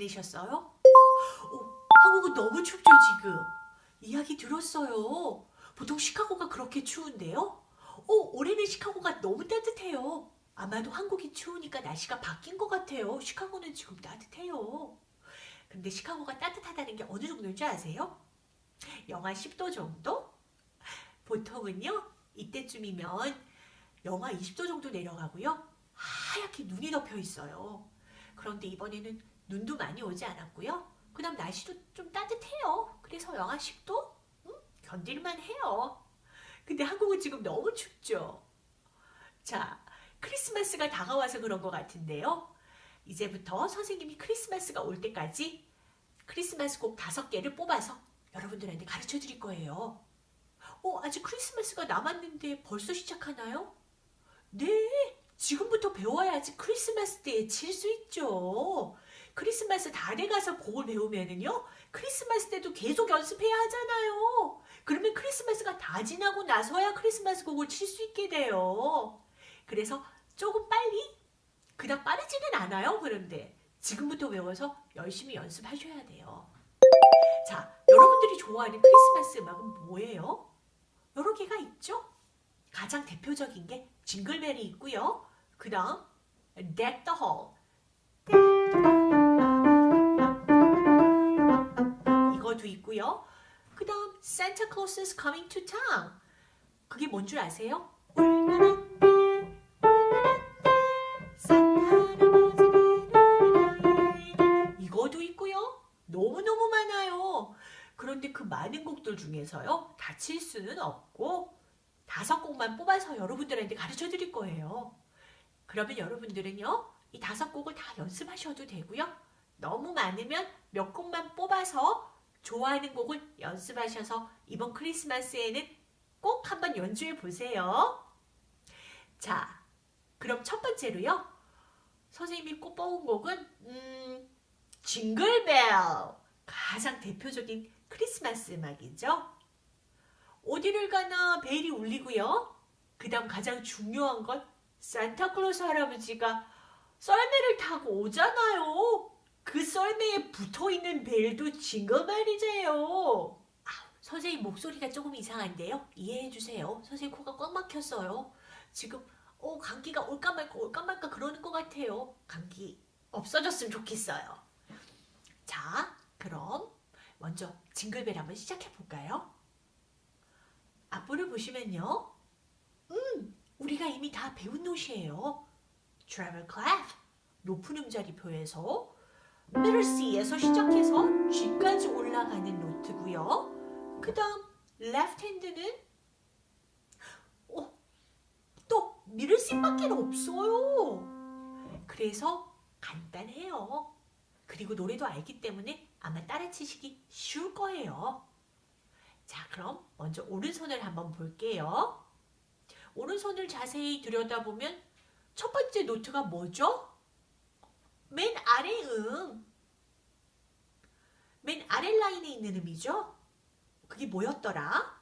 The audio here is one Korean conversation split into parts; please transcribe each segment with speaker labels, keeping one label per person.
Speaker 1: 지내셨어요? 오, 한국은 너무 춥죠 지금. 이야기 들었어요. 보통 시카고가 그렇게 추운데요? 오, 올해는 시카고가 너무 따뜻해요. 아마도 한국이 추우니까 날씨가 바뀐 것 같아요. 시카고는 지금 따뜻해요. 근데 시카고가 따뜻하다는 게 어느 정도인 줄 아세요? 영하 10도 정도? 보통은요, 이때쯤이면 영하 20도 정도 내려가고요. 하얗게 눈이 덮여 있어요. 그런데 이번에는 눈도 많이 오지 않았고요. 그 다음 날씨도 좀 따뜻해요. 그래서 영하 10도? 음, 견딜만 해요. 근데 한국은 지금 너무 춥죠. 자, 크리스마스가 다가와서 그런 것 같은데요. 이제부터 선생님이 크리스마스가 올 때까지 크리스마스 곡 다섯 개를 뽑아서 여러분들한테 가르쳐 드릴 거예요. 어, 아직 크리스마스가 남았는데 벌써 시작하나요? 네, 지금부터 배워야지 크리스마스 때에 칠 수 있죠. 크리스마스 다 돼가서 곡을 배우면은요, 크리스마스 때도 계속 연습해야 하잖아요. 그러면 크리스마스가 다 지나고 나서야 크리스마스 곡을 칠 수 있게 돼요. 그래서 조금 빨리, 그닥 빠르지는 않아요. 그런데 지금부터 배워서 열심히 연습하셔야 돼요. 자, 여러분들이 좋아하는 크리스마스 음악은 뭐예요? 여러 개가 있죠? 가장 대표적인 게 징글벨이 있고요. 그 다음 Deck the Hall 그 다음 Santa Claus is coming to town 그게 뭔 줄 아세요? 이거도 있고요. 너무너무 많아요. 그런데 그 많은 곡들 중에서요. 다칠 수는 없고 다섯 곡만 뽑아서 여러분들한테 가르쳐 드릴 거예요. 그러면 여러분들은요. 이 다섯 곡을 다 연습하셔도 되고요. 너무 많으면 몇 곡만 뽑아서 좋아하는 곡을 연습하셔서 이번 크리스마스에는 꼭 한번 연주해 보세요. 자, 그럼 첫 번째로요. 선생님이 꼭 뽑은 곡은 음, 징글벨 가장 대표적인 크리스마스 음악이죠. 어디를 가나 벨이 울리고요. 그 다음 가장 중요한 건 산타클로스 할아버지가 썰매를 타고 오잖아요. 그 썰매에 붙어있는 벨도 징글벨이제요. 아, 선생님 목소리가 조금 이상한데요. 이해해주세요. 선생님 코가 꽉 막혔어요. 지금 어, 감기가 올까 말까 올까 말까 그러는 것 같아요. 감기 없어졌으면 좋겠어요. 자, 그럼 먼저 징글벨 한번 시작해 볼까요? 앞부를 보시면요. 음, 우리가 이미 다 배운 노트예요. treble clef, 높은 음자리표에서 C에서 시작해서 G까지 올라가는 노트고요. 그 다음 left hand는 어, 또 C밖에 없어요. 그래서 간단해요. 그리고 노래도 알기 때문에 아마 따라치시기 쉬울 거예요. 자, 그럼 먼저 오른손을 한번 볼게요. 오른손을 자세히 들여다보면 첫 번째 노트가 뭐죠? 맨 아래 음. 맨 아래 라인에 있는 음이죠? 그게 뭐였더라?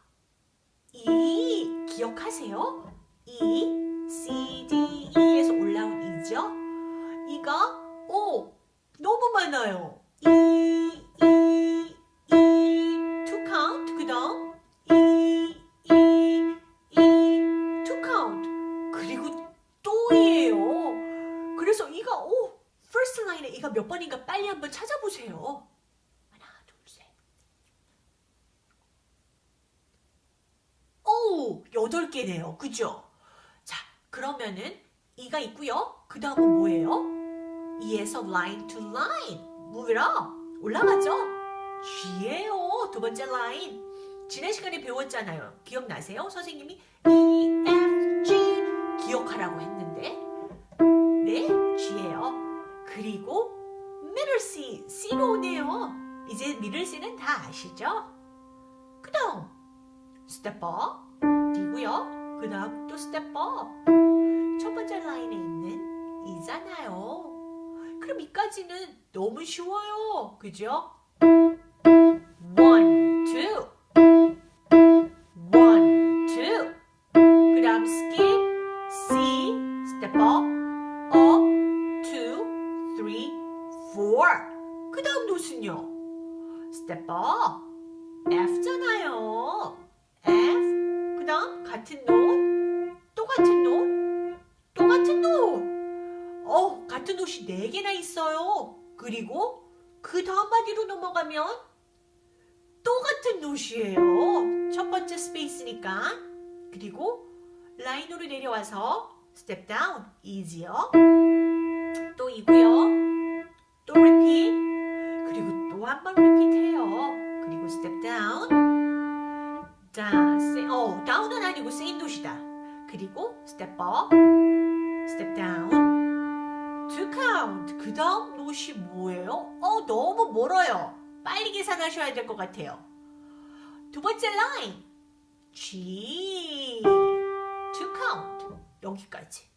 Speaker 1: E, 기억하세요? E, C, D, E에서 올라온 E죠? 이가 O, 너무 많아요. E, 번인가 빨리 한번 찾아보세요. 하나, 둘, 셋. 오, 여덟 개네요. 그죠? 자, 그러면은 이가 있고요. 그 다음은 뭐예요? 이에서 line to line. move it up. 올라가죠? G예요. 두 번째 라인. 지난 시간에 배웠잖아요. 기억나세요? 선생님이 E, F, G 기억하라고 했는데 네, G예요. 그리고 middle C, C로 오네요. 이제 middle C는 다 아시죠? 그 다음 step up, D고요. 그 다음 또 step up. 첫 번째 라인에 있는 이잖아요. 그럼 이까지는 너무 쉬워요. 그죠? note이 4개나 있어요. 그리고 그 다음 마디로 넘어가면 또 같은 note예요. 첫 번째 space니까. 그리고 line으로 내려와서 step down, E지요. 또 E고요. 또 repeat. 그리고 또 한 번 repeat해요. 그리고 step down. 자, 세, 어, down은 아니고 same note이다. 그리고 step up, step down, two count. 그 다음 note이 뭐예요? 어, 너무 멀어요. 빨리 계산하셔야 될 것 같아요. 두 번째 line, G, two count. 여기까지.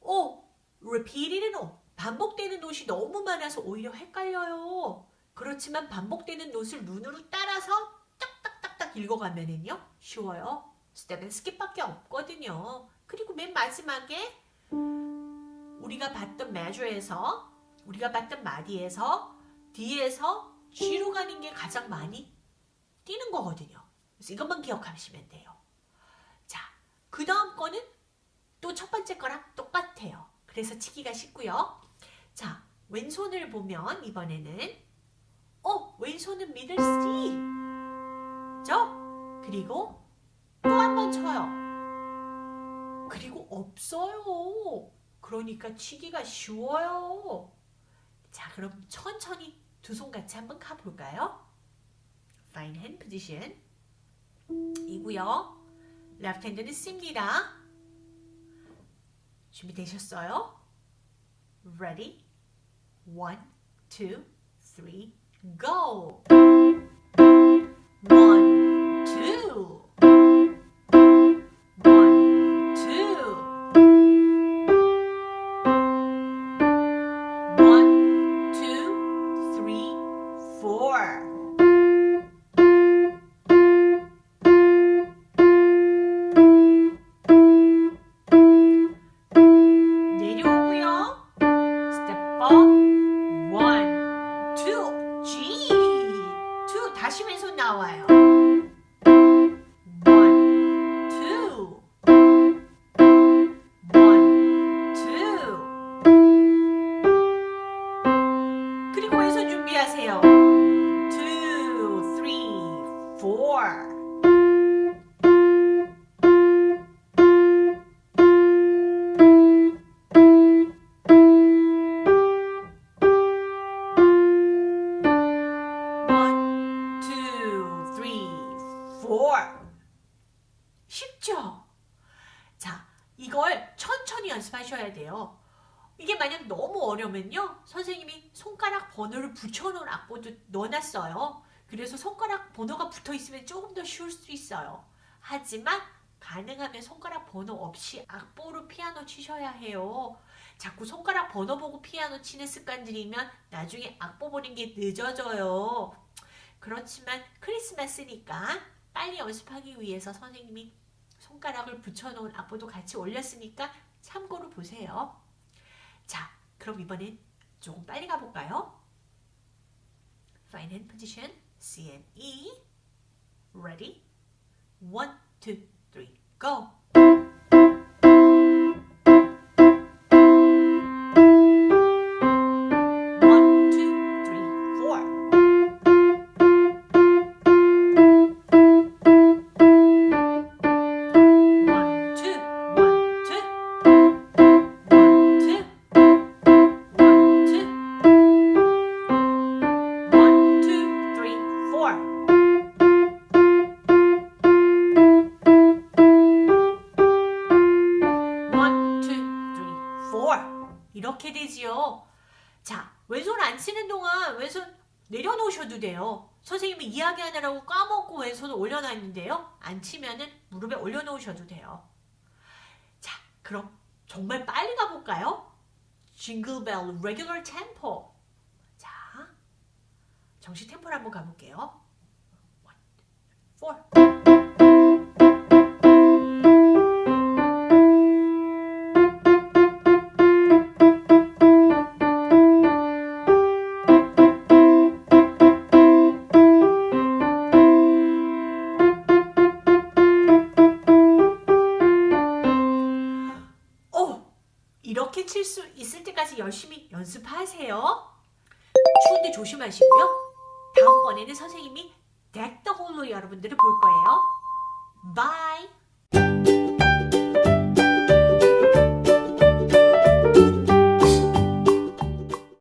Speaker 1: 어, repeated 노 반복되는 노시 너무 많아서 오히려 헷갈려요. 그렇지만 반복되는 note를 눈으로 따라서 딱딱딱딱 읽어가면은요 쉬워요. step은 skip밖에 없거든요. 그리고 맨 마지막에 우리가 봤던 measure에서 우리가 봤던 마디에서 D에서 G로 가는 게 가장 많이 뛰는 거거든요. 그래서 이것만 기억하시면 돼요. 자, 그 다음 거는 또 첫 번째 거랑 똑같아요. 그래서 치기가 쉽고요. 자, 왼손을 보면 이번에는 어, 왼손은 미들 C 죠? 그리고 또 한 번 쳐요. 그리고 없어요. 그러니까 치기가 쉬워요. 자, 그럼 천천히 두 손 같이 한번 가볼까요? Fine hand position 이고요. Left hand는 C입니다. 준비되셨어요? Ready? One, two, three, go! One, two. 나와요. 그리고 왼손 준비하세요. 투, 쓰리, 이걸 천천히 연습하셔야 돼요. 이게 만약 너무 어려면요. 선생님이 손가락 번호를 붙여놓은 악보도 넣어놨어요. 그래서 손가락 번호가 붙어 있으면 조금 더 쉬울 수 있어요. 하지만 가능하면 손가락 번호 없이 악보로 피아노 치셔야 해요. 자꾸 손가락 번호 보고 피아노 치는 습관 들이면 나중에 악보 보는 게 늦어져요. 그렇지만 크리스마스니까 빨리 연습하기 위해서 선생님이 손가락을 붙여놓은 악보도 같이 올렸으니까 참고로 보세요. 자, 그럼 이번엔 조금 빨리 가볼까요? Fine hand position, C and E. Ready? One, two, three, go! 왼손 안 치는 동안 왼손 내려놓으셔도 돼요. 선생님이 이야기하느라고 까먹고 왼손을 올려놨는데요. 안 치면은 무릎에 올려놓으셔도 돼요. 자, 그럼 정말 빨리 가볼까요? Jingle Bell Regular Tempo. 자, 정식 템포를 한번 가볼게요. One, four. 이렇게 칠 수 있을 때까지 열심히 연습하세요. 추운데 조심하시고요. 다음번에는 선생님이 Deck the Halls로 여러분들을 볼 거예요. Bye!